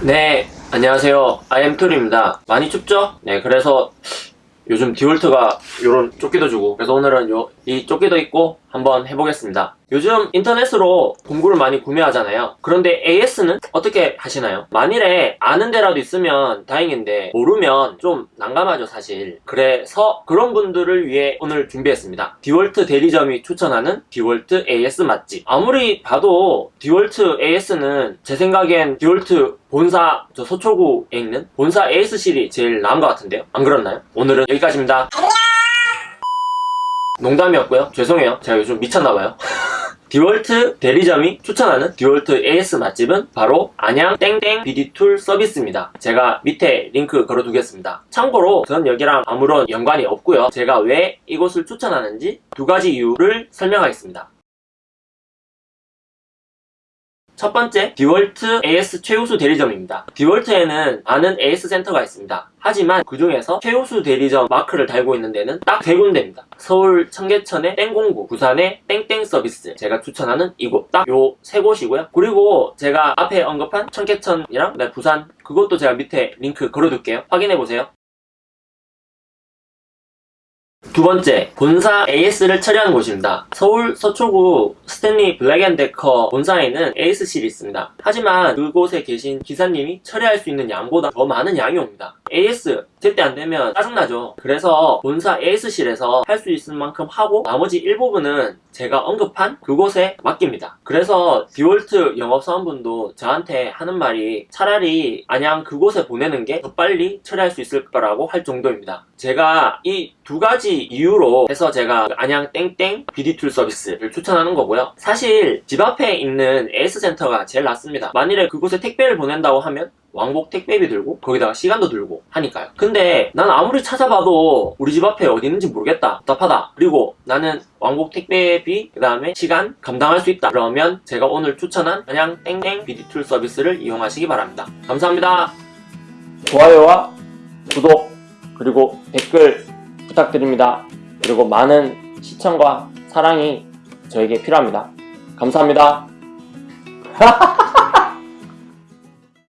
네, 안녕하세요. 아이엠툴입니다. 많이 춥죠? 네, 그래서 요즘 디월트가 요런 조끼도 주고 그래서 오늘은 요, 이 조끼도 입고 한번 해보겠습니다. 요즘 인터넷으로 공구를 많이 구매하잖아요. 그런데 AS는 어떻게 하시나요? 만일에 아는 데라도 있으면 다행인데 모르면 좀 난감하죠 사실. 그래서 그런 분들을 위해 오늘 준비했습니다. 디월트 대리점이 추천하는 디월트 AS 맛집. 아무리 봐도 디월트 AS는 제 생각엔 디월트 본사 저 서초구에 있는 본사 AS실이 제일 나은 것 같은데요? 안 그렇나요? 오늘은 여기까지입니다. 농담이었고요. 죄송해요. 제가 요즘 미쳤나봐요. 디월트 대리점이 추천하는 디월트 AS 맛집은 바로 안양 땡땡 BD툴 서비스입니다. 제가 밑에 링크 걸어두겠습니다. 참고로 전 여기랑 아무런 연관이 없고요. 제가 왜 이곳을 추천하는지 두 가지 이유를 설명하겠습니다. 첫 번째, 디월트 AS 최우수 대리점입니다. 디월트에는 많은 AS 센터가 있습니다. 하지만 그 중에서 최우수 대리점 마크를 달고 있는 데는 딱 세 군데입니다. 서울 청계천의 땡공구, 부산의 땡땡 서비스. 제가 추천하는 이곳 딱 요 세 곳이고요. 그리고 제가 앞에 언급한 청계천이랑 네, 부산 그것도 제가 밑에 링크 걸어둘게요. 확인해보세요. 두 번째, 본사 AS를 처리하는 곳입니다. 서울 서초구 스탠리 블랙앤데커 본사에는 AS실이 있습니다. 하지만 그곳에 계신 기사님이 처리할 수 있는 양보다 더 많은 양이 옵니다. AS 제때 안 되면 짜증나죠. 그래서 본사 AS실에서 할 수 있을 만큼 하고 나머지 일부분은 제가 언급한 그곳에 맡깁니다. 그래서 디월트 영업사원분도 저한테 하는 말이 차라리 안양 그곳에 보내는 게 더 빨리 처리할 수 있을 거라고 할 정도입니다. 제가 이 두 가지 이유로 해서 제가 안양 땡땡 BD툴 서비스를 추천하는 거고요. 사실 집 앞에 있는 AS센터가 제일 낫습니다. 만일에 그곳에 택배를 보낸다고 하면 왕복 택배비 들고 거기다가 시간도 들고 하니까요. 근데 난 아무리 찾아봐도 우리 집 앞에 어디 있는지 모르겠다. 답답하다. 그리고 나는 왕복 택배비 그 다음에 시간 감당할 수 있다. 그러면 제가 오늘 추천한 그냥 땡땡 BD툴 서비스를 이용하시기 바랍니다. 감사합니다. 좋아요와 구독 그리고 댓글 부탁드립니다. 그리고 많은 시청과 사랑이 저에게 필요합니다. 감사합니다.